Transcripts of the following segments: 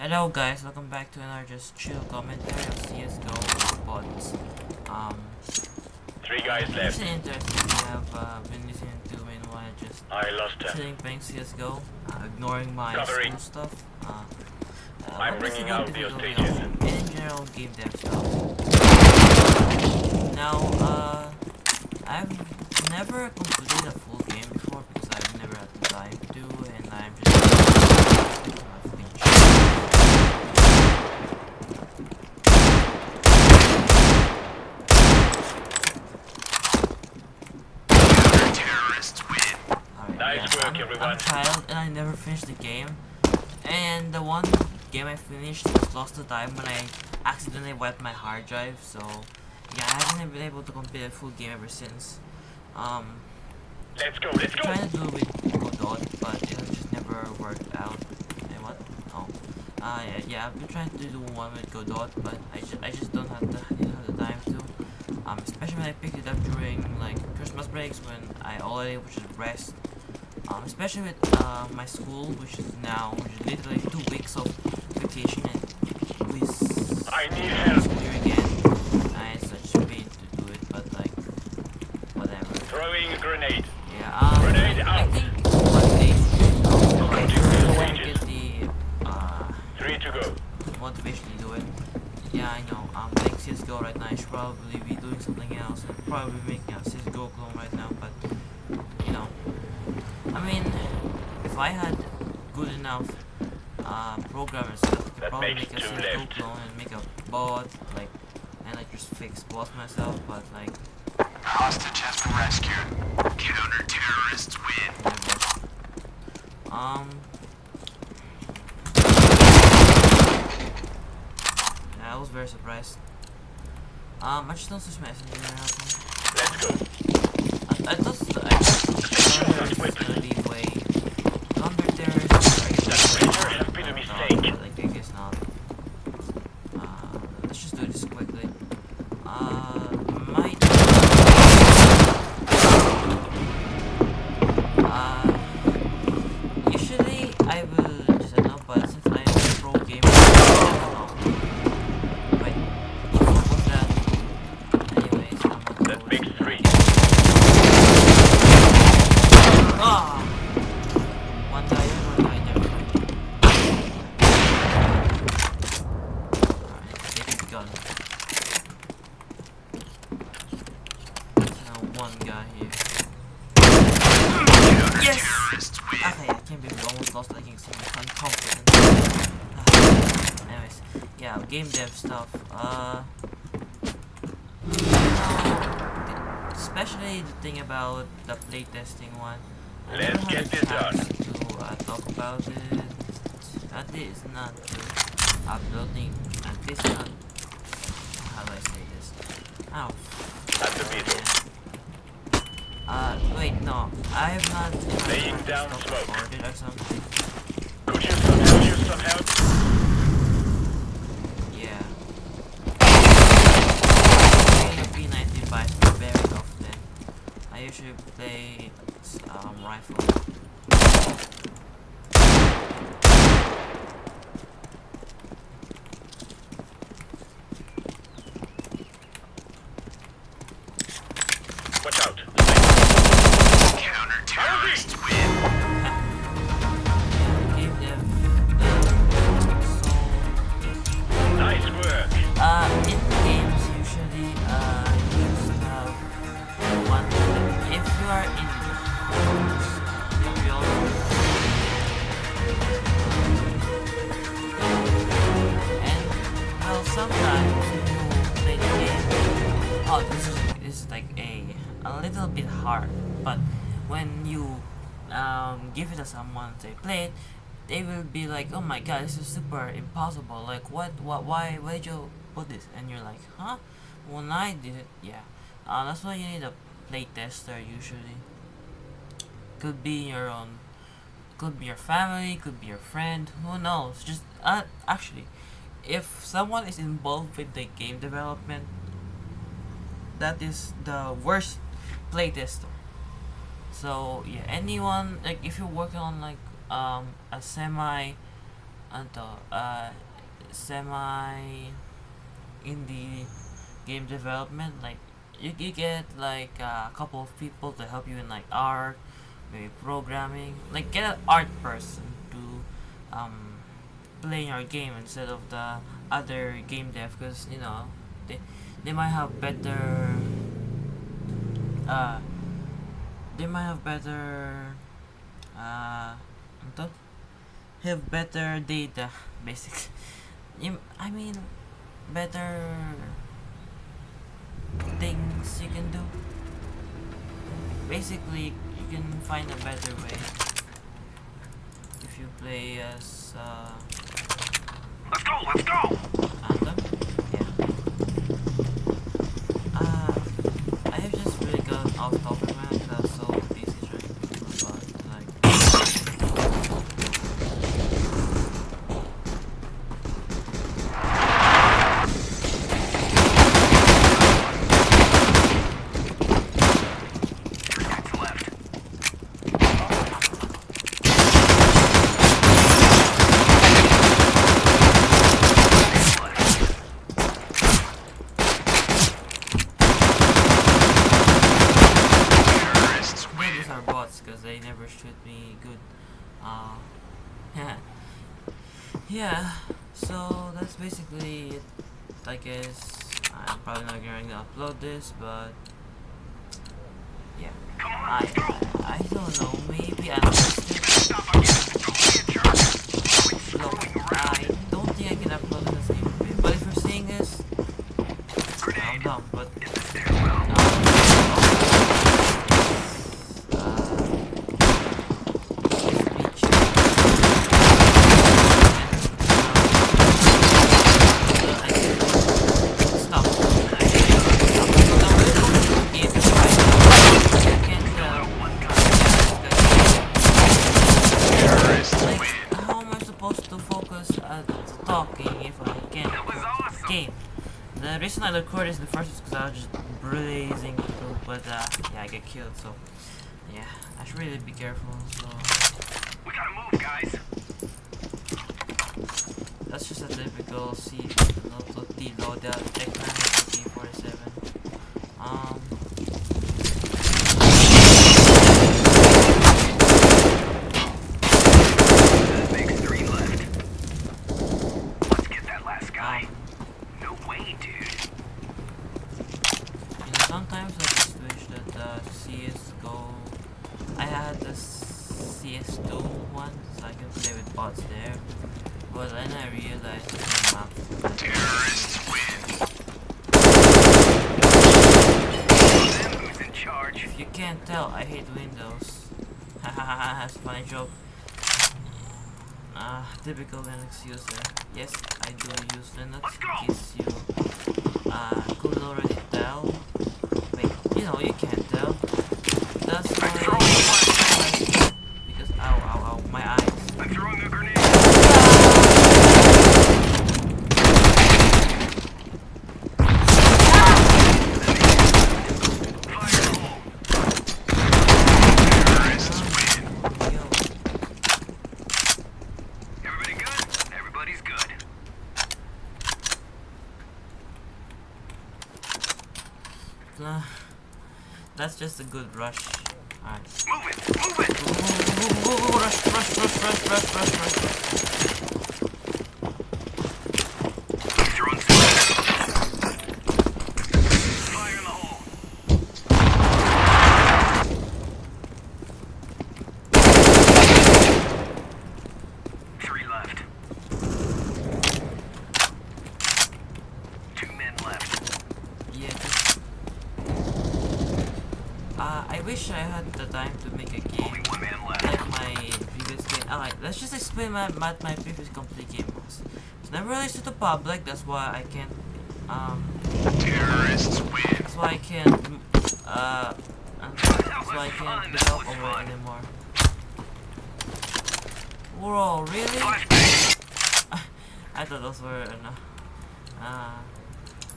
Hello guys, welcome back to another just chill commentary of CSGO bots. Um, Three guys left. it's interesting, we have uh, been listening to meanwhile just I lost chilling playing CSGO, uh, ignoring my Covering. school stuff. Uh, uh, I'm what is ringing it out the hostages. And in general, game dev stuff. Now, uh, I've never completed a full game before because I've never had the time to, and I'm just. I've been chilling. Alright, Nice work, I'm, everyone. I'm a child and I never finished the game. And the one game I finished was Lost to Time when I accidentally wiped my hard drive. So yeah, I haven't been able to complete a full game ever since. Um, Let's go, let's go. trying to do it with Godot, but it has just never worked out. What? Oh, uh, yeah, yeah, I've been trying to do one with Godot, but I just I just don't have the I didn't have the time to. Um, especially when I picked it up during like Christmas breaks when I already was just rest. Um, especially with uh, my school, which is now literally two weeks of vacation and we I need help. school year again. I such pain to do it, but like whatever. Throwing a grenade. Yeah, um, Grenade I, I out. think one day I Continue when I stages. get the uh, Three to go. motivation to do it. Yeah, I know. I'm playing CSGO right now. I should probably be doing something else. and probably making a CSGO clone right now, but I mean, if I had good enough uh, programmers, I could That probably make a two CSGO clone and make a bot, like, and like just fix bots myself. But like, Hostage has been rescued. Counter-terrorists win. never. Um. Yeah, I was very surprised. Um, I just don't switch messenger now. Let's go. I, I thought I thought Shot was whip. gonna be way counter terrorists. That razor has been a mistake. Like I guess not. Uh, let's just do this quickly. Uh, might. Uh, usually I will just know, but since I am a pro gamer, I don't know. Wait, what's that? Anyways, I'm not That going makes to three. Ah! One guy there, one guy there. Alright, take the gun. Now one guy here. Yes! Terrorists win. Okay, I can't believe we almost lost that game so I'm confident. Ah, Anyways, yeah, game dev stuff. Uh, you know, especially the thing about the playtesting one. I Let's get this to uh, talk about it. At least not uploading. At least not. How do I say this? Ow. At the middle. Uh, wait, no. I have not. Laying down smoke. or something. Could you some, could use some help. Yeah. Playing a P90 device very often. Usually play um, rifle. This is this is like a a little bit hard, but when you um, give it to someone to play it, they will be like, "Oh my god, this is super impossible! Like, what, what, why, why did you put this?" And you're like, "Huh? When I did it, yeah." Uh, that's why you need a play tester usually. Could be your own could be your family, could be your friend, who knows? Just uh, actually, if someone is involved with the game development, that is the worst playtester. So yeah, anyone like if you're working on like um a semi until uh, semi indie game development. Like you, you get like a couple of people to help you in like art, maybe programming. Like get an art person to um, play your game instead of the other game dev because you know they they might have better uh they might have better uh have better data basically. I mean better things you can do. Basically you can find a better way if you play as uh, Let's go, let's go! Anthem? Yeah. Uh, I have just really got off topic man because I was so busy trying to think about like Three guys left. Terrorists Yeah, win. these are bots because they never shoot me good. Uh, yeah. Yeah, so that's basically it. I guess I'm probably not going to upload this, but yeah. I! I don't know. Maybe I missed I record this the first because I was just blazing through, but uh, yeah, I get killed, so yeah, I should really be careful. So We gotta move, guys. that's just a typical C not T loadout tech man AK-47. Um, That makes three left. Let's get that last guy. um, No way, dude. You know, sometimes I just wish that uh, CSGO. I had the CS2 one, so I can play with bots there. But then I realized the map. Terrorists win. Them who's in charge. If you can't tell, I hate Windows. Hahaha, that's a funny joke. Ah, typical Linux user. Yes, I do use Linux. In case you uh, couldn't already tell. Wait, you know, you can't tell. That's why. throwing a flashbang. Because ow, ow, ow, my eyes. I'm throwing a grenade. Fire in the hole. Terrorists win. Yo, Everybody good? Everybody's good. uh, that's just a good rush. Alright. Move it! Move it! Rush, rush, rush, rush, rush, rush, rush. I'm throwing some. Fire in the hole. Three left. Two men left. Yeah, just... Uh, I wish I had the time to make a game Only one man like my previous game. Alright, let's just explain my, what my previous complete game was. It's never released to the public, that's why I can't, um, Terrorists win. that's why I can't, uh, that's why I can't develop over anymore. Whoa, really? I thought those were, uh, uh,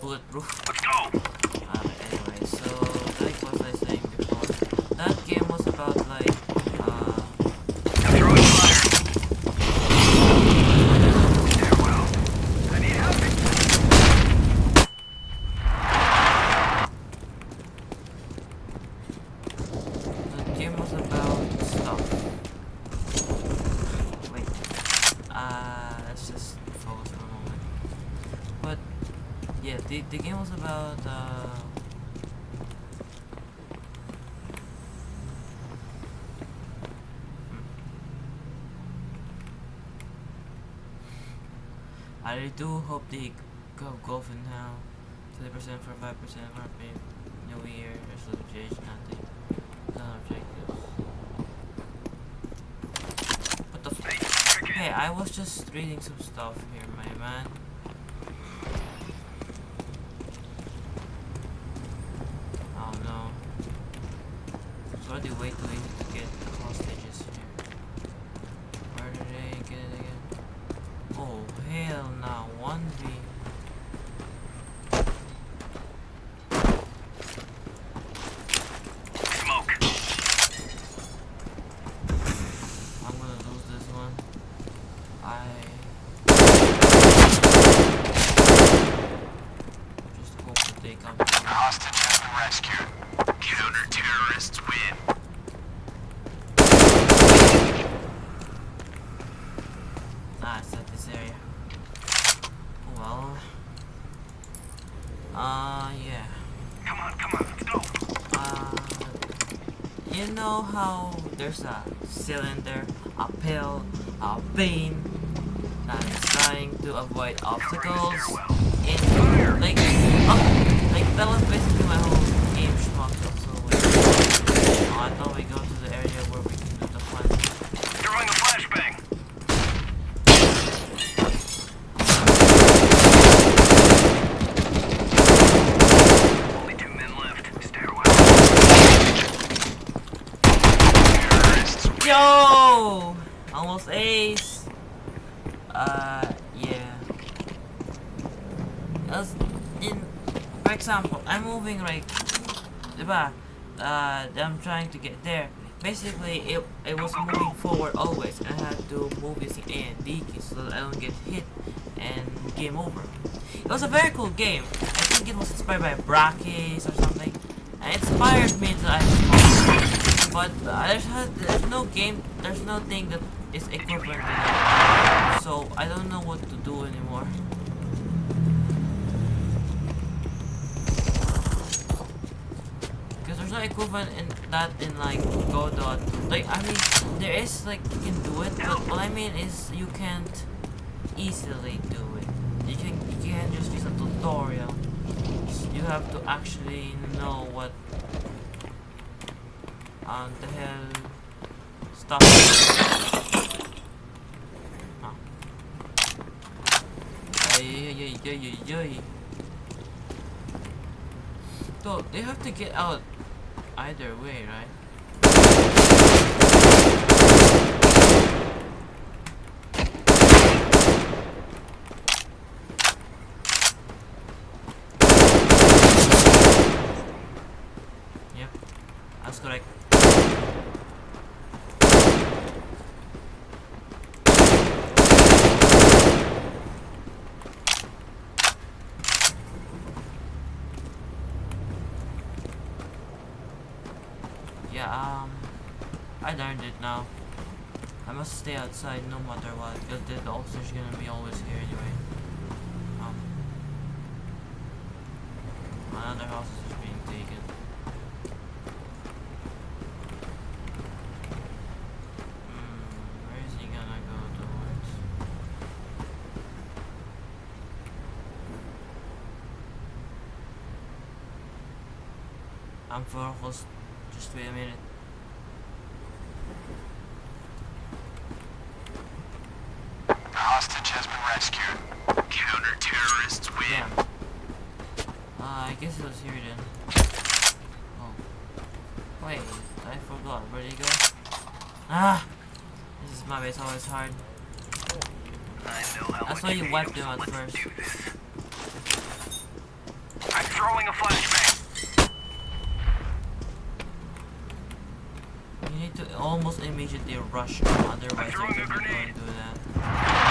bulletproof. Let's go. Uh, anyway, so like what I was saying before, about like uh throwing fire. I need help. The game was about stuff. Wait. Uh let's just focus for a moment. But yeah, the the game was about uh I do hope they go golfing now. 30% for 5% RP. New year, resolution, nothing. No objectives. What the f- Hey. I was just reading some stuff here, my man. Oh no. It's already way too easy to get the hostages here. Where did they get it again? Oh, hell no. 1v. Smoke. I'm gonna lose this one. I just hope that they come. Hostage has been rescued. Counter-terrorists win. Ah, it's not this area. Oh, well. Uh, yeah. Come on, come on, let's go. Uh, how there's a cylinder, a pill, a beam that is trying to avoid obstacles in like oh, like that was basically my whole game schmuck. So like, oh, I thought we go to the area where we can do the fun. Throwing a flashbang. Only two men left. Stairwell. Terrorists win. Yo! Almost ace. Uh, yeah. As in, for example, Moving right, diba? Uh, I'm trying to get there. Basically, it it was moving forward always, I had to move using A and D so that I don't get hit and game over. It was a very cool game. I think it was inspired by Brachis or something. It inspired me to actually but uh, there's, there's no game, there's no thing that is equivalent to that. So I don't know what to do anymore. No equivalent in that in like Godot. Like I mean, there is like you can do it, but what I mean is you can't easily do it. You can you can't just use a tutorial. You have to actually know what um, the hell stuff. Huh. Ay, ay, ay, ay, ay, ay. So they have to get out either way, right? Yep, that's correct. Yeah, um, I learned it now. I must stay outside no matter what, because the officer's gonna be always here anyway. Um, another house is being taken. Hmm, where is he gonna go towards? I'm focused. Just wait a minute. Hostage has been rescued. Counter-terrorists win. Yeah. Uh, I guess it was here then. Oh. Wait, I forgot. Where'd he go? Ah! This is my way, it's always hard. I know how That's why you wiped them, at first. I'm throwing a flashbang. need to almost immediately rush otherwise they're gonna do that.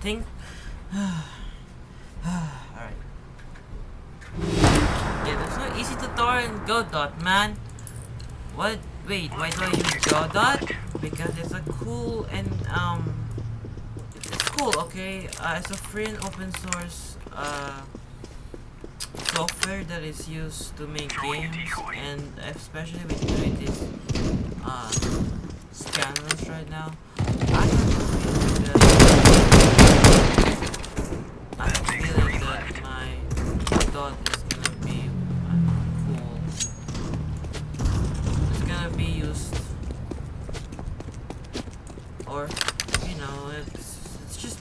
Think. Alright. Yeah, there's no easy tutorial in Godot, man. What? Wait, why do I use Godot? Because it's a cool and um, it's, cool. Okay, uh, it's a free and open source uh software that is used to make games, and especially with doing these uh scanners right now.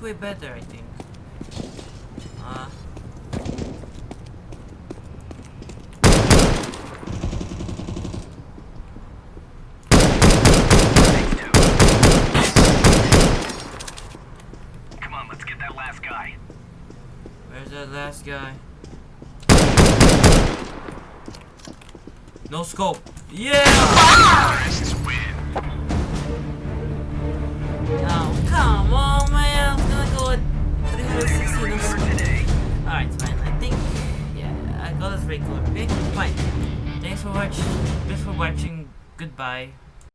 Way better. I think. Uh. Come on, let's get that last guy. Where's that last guy? No scope. Yeah! 360 no For today. Alright, fine. I think, yeah, I got this regular. Okay, fine. Thanks for watching. Thanks for watching. Goodbye.